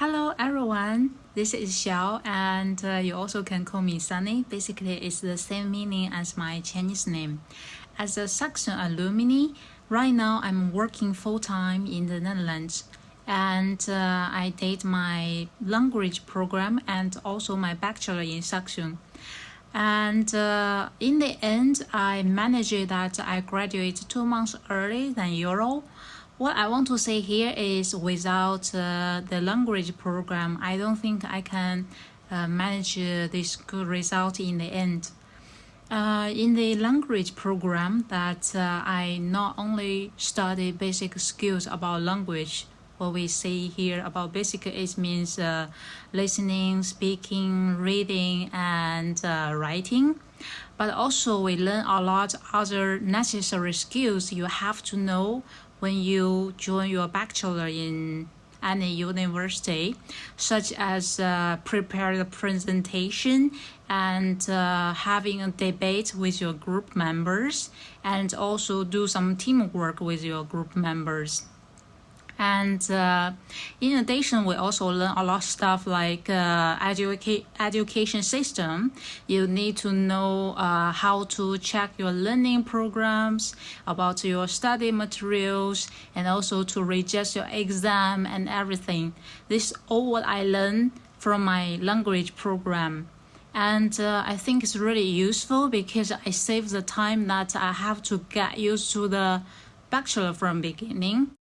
Hello everyone, this is Xiao and uh, you also can call me Sunny. Basically it's the same meaning as my Chinese name. As a Saxion alumni, right now I'm working full-time in the Netherlands and uh, I did my language program and also my bachelor in Saxion. And uh, in the end, I managed that I graduated two months early than usual what I want to say here is without uh, the language program, I don't think I can uh, manage uh, this good result in the end. Uh, in the language program that uh, I not only study basic skills about language, what we say here about basic it means uh, listening, speaking, reading, and writing. But also we learn a lot other necessary skills you have to know when you join your bachelor in any university, such as uh, prepare the presentation and uh, having a debate with your group members and also do some teamwork with your group members. And uh, in addition, we also learn a lot of stuff like uh, educa education system. You need to know uh, how to check your learning programs, about your study materials, and also to register your exam and everything. This is all what I learned from my language program and uh, I think it's really useful because I save the time that I have to get used to the bachelor from beginning.